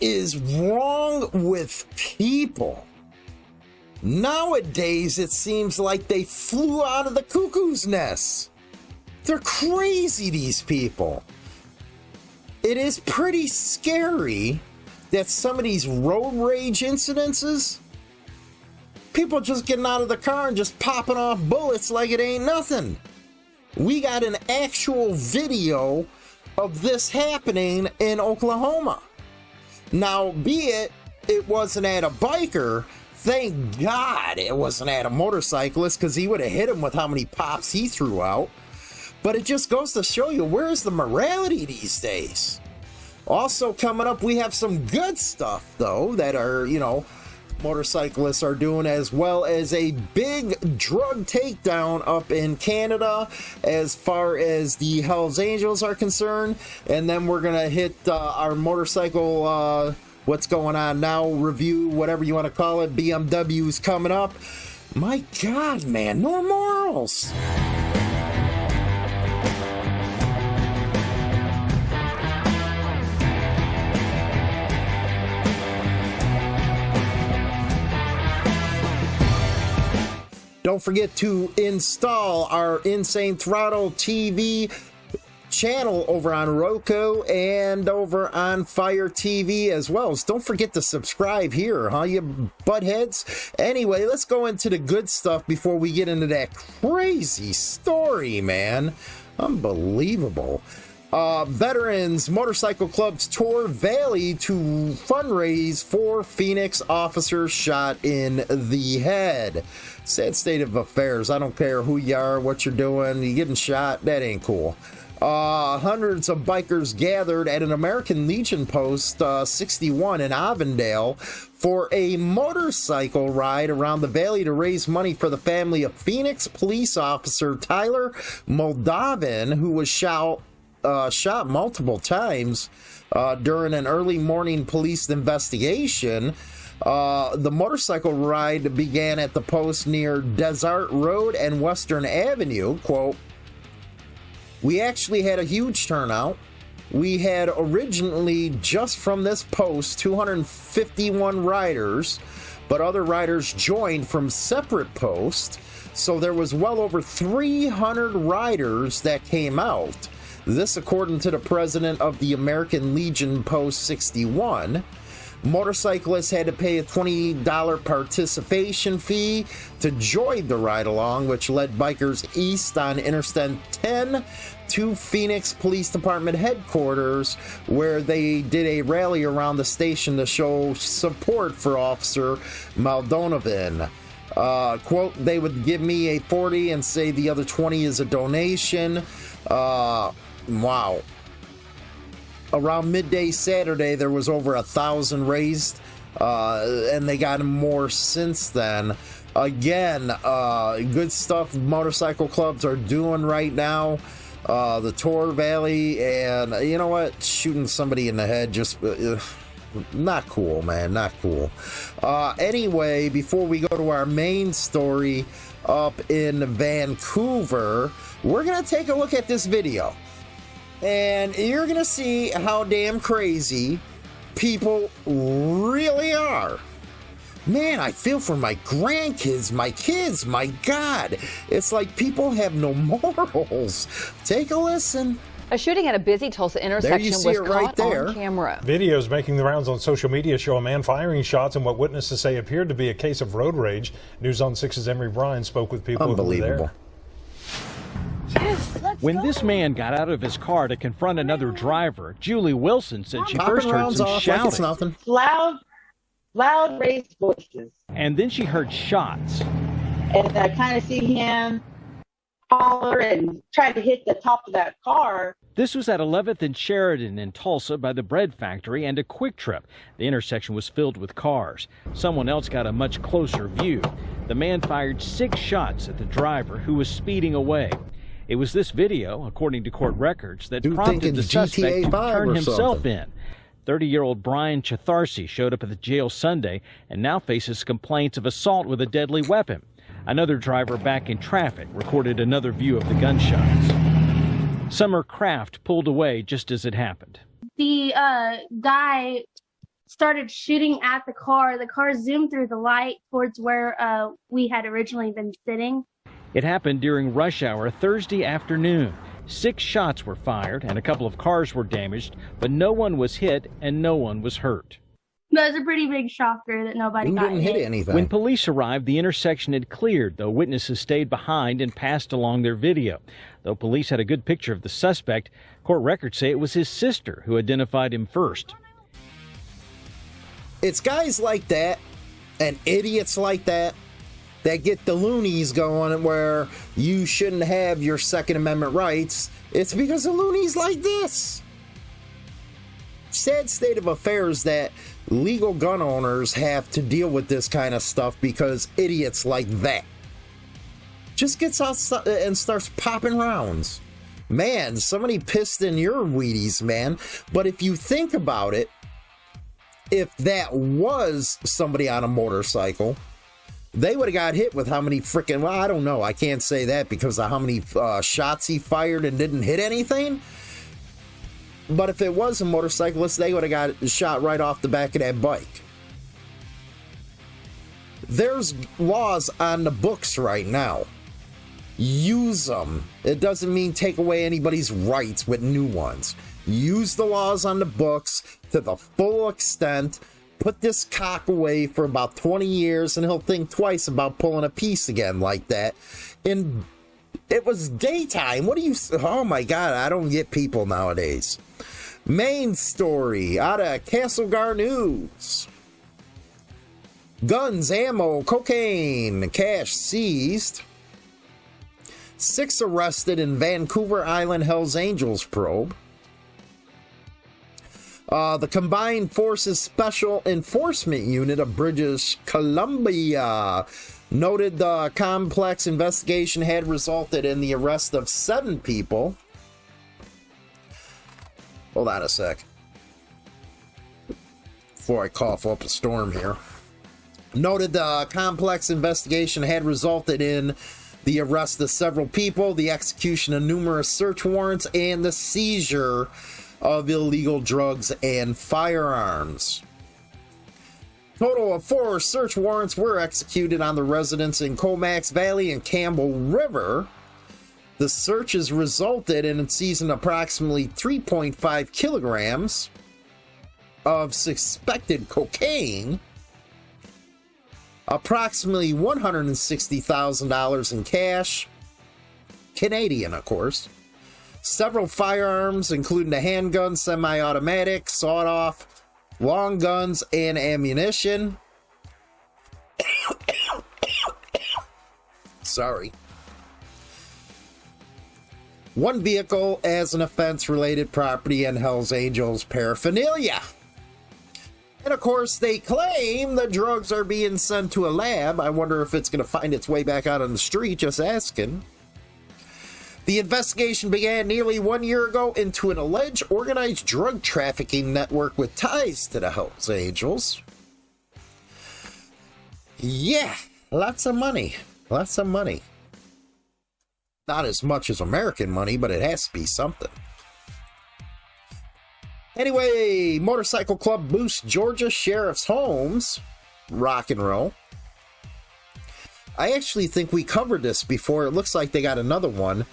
is wrong with people? Nowadays, it seems like they flew out of the cuckoo's nest. They're crazy, these people. It is pretty scary that some of these road rage incidences, people just getting out of the car and just popping off bullets like it ain't nothing. We got an actual video of this happening in Oklahoma. Now, be it it wasn't at a biker, thank God it wasn't at a motorcyclist because he would have hit him with how many pops he threw out. But it just goes to show you where's the morality these days. Also, coming up, we have some good stuff, though, that are, you know, motorcyclists are doing, as well as a big drug takedown up in Canada as far as the Hells Angels are concerned. And then we're going to hit uh, our motorcycle, uh, what's going on now, review, whatever you want to call it. BMW's coming up. My God, man, no morals. Don't forget to install our Insane Throttle TV channel over on Roku and over on Fire TV as well. So don't forget to subscribe here, huh, you buttheads? Anyway, let's go into the good stuff before we get into that crazy story, man. Unbelievable. Uh, Veterans Motorcycle Club's tour Valley to fundraise for Phoenix officers shot in the head. Sad state of affairs. I don't care who you are, what you're doing, you getting shot, that ain't cool. Uh, hundreds of bikers gathered at an American Legion post uh, 61 in Avondale for a motorcycle ride around the valley to raise money for the family of Phoenix police officer Tyler Moldovan, who was shot uh, shot multiple times uh, during an early morning police investigation. Uh, the motorcycle ride began at the post near Dysart Road and Western Avenue. Quote, we actually had a huge turnout. We had originally, just from this post, 251 riders, but other riders joined from separate posts. So there was well over 300 riders that came out. This, according to the president of the American Legion Post 61. Motorcyclists had to pay a $20 participation fee to join the ride along, which led bikers east on Interstate 10 to Phoenix Police Department headquarters, where they did a rally around the station to show support for Officer Maldonovan. Uh, quote, they would give me a 40 and say the other 20 is a donation. Uh, Wow. Around midday Saturday, there was over a thousand raised, uh, and they got more since then. Again, uh, good stuff motorcycle clubs are doing right now. Uh, the Tor Valley, and you know what? Shooting somebody in the head just. Uh, not cool, man. Not cool. Uh, anyway, before we go to our main story up in Vancouver, we're going to take a look at this video and you're gonna see how damn crazy people really are. Man, I feel for my grandkids, my kids, my God. It's like people have no morals. Take a listen. A shooting at a busy Tulsa intersection was caught right there. on camera. Videos making the rounds on social media show a man firing shots in what witnesses say appeared to be a case of road rage. News on 6's Emory Bryan spoke with people who were there. When this man got out of his car to confront another driver, Julie Wilson said she first heard some shouting. Like loud, loud raised voices. And then she heard shots. And I kind of see him holler and try to hit the top of that car. This was at 11th and Sheridan in Tulsa by the bread factory and a QuikTrip. The intersection was filled with cars. Someone else got a much closer view. The man fired six shots at the driver who was speeding away. It was this video, according to court records, that Dude prompted the suspect to turn himself something. in. 30 year old Brian Chatharsi showed up at the jail Sunday and now faces complaints of assault with a deadly weapon. Another driver back in traffic recorded another view of the gunshots. Summer Kraft pulled away just as it happened. The uh, guy started shooting at the car. The car zoomed through the light towards where uh, we had originally been sitting. It happened during rush hour Thursday afternoon. Six shots were fired and a couple of cars were damaged, but no one was hit and no one was hurt. That was a pretty big shocker that nobody Who got didn't hit anything. When police arrived, the intersection had cleared, though witnesses stayed behind and passed along their video. Though police had a good picture of the suspect, court records say it was his sister who identified him first. It's guys like that and idiots like that that get the loonies going where you shouldn't have your Second Amendment rights. It's because of loonies like this. Sad state of affairs that legal gun owners have to deal with this kind of stuff because idiots like that just gets out and starts popping rounds. Man, somebody pissed in your Wheaties, man. But if you think about it, if that was somebody on a motorcycle, they would have got hit with how many freaking well i don't know. I can't say that because of how many uh, shots he fired and didn't hit anything. But if it was a motorcyclist they would have got shot right off the back of that bike. There's laws on the books right now. Use them it doesn't mean take away anybody's rights with new ones. Use the laws on the books to the full extent put this cock away for about 20 years and he'll think twice about pulling a piece again like that. And it was daytime. What do you. Oh my God, I don't get people nowadays. Main story out of Castlegar News. Guns, ammo, cocaine, cash seized. Six arrested in Vancouver Island Hells Angels probe. Uh, the Combined Forces Special Enforcement Unit of British Columbia noted the complex investigation had resulted in the arrest of seven people. Hold on a sec. Before I cough up a storm here. Noted the complex investigation had resulted in the arrest of several people, the execution of numerous search warrants, and the seizure of illegal drugs and firearms. Total of four search warrants were executed on the residents in Comox Valley and Campbell River. The searches resulted in seizing approximately 3.5 kilograms of suspected cocaine, approximately $160,000 in cash, Canadian, of course, several firearms, including a handgun, semi automatic, sawed off, long guns, and ammunition. Sorry. One vehicle as an offense related property and Hells Angels paraphernalia. And of course, they claim the drugs are being sent to a lab. I wonder if it's going to find its way back out on the street, just asking. The investigation began nearly one year ago into an alleged organized drug trafficking network with ties to the Hells Angels. Yeah, lots of money. Lots of money. Not as much as American money, but it has to be something. Anyway, Motorcycle Club boosts Georgia Sheriff's homes. Rock and roll. I actually think we covered this before. It looks like they got another one.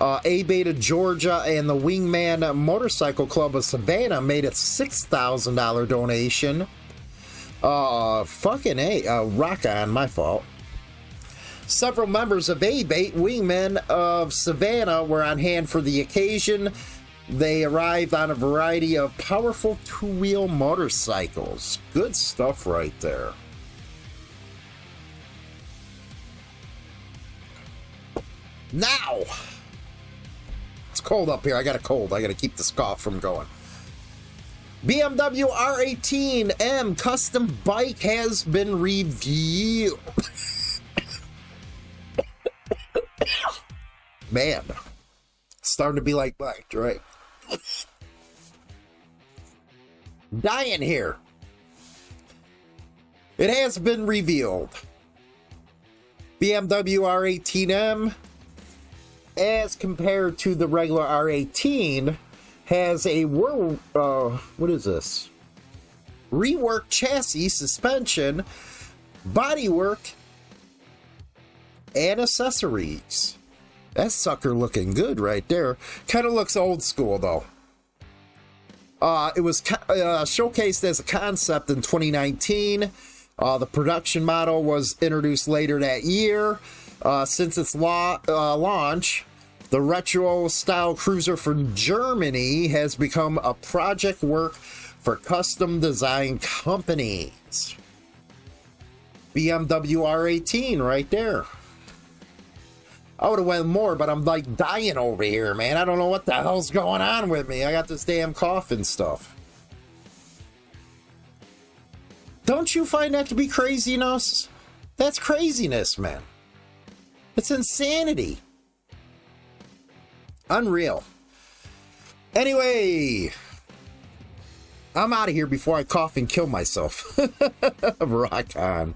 Uh, ABATE Georgia and the Wingman Motorcycle Club of Savannah made a $6,000 donation. Uh, fucking A, uh, rock on, my fault. Several members of ABATE Wingmen of Savannah were on hand for the occasion. They arrived on a variety of powerful two-wheel motorcycles. Good stuff right there. Now, it's cold up here. I got a cold. I got to keep this cough from going. BMW R18M custom bike has been revealed. Man, starting to be like Mike, right? Dying here. It has been revealed. BMW R18M as compared to the regular R18, has a. Uh, what is this? reworked chassis, suspension, bodywork, and accessories. That sucker looking good right there. Kind of looks old school though. Uh, it was uh, showcased as a concept in 2019. Uh, the production model was introduced later that year. Uh, since its uh, launch, the retro style cruiser from Germany has become a project work for custom design companies. BMW R18 right there. I would have went more, but I'm like dying over here, man. I don't know what the hell's going on with me. I got this damn cough and stuff. Don't you find that to be craziness? That's craziness, man. It's insanity. Unreal. Anyway, I'm out of here before I cough and kill myself. Rock on.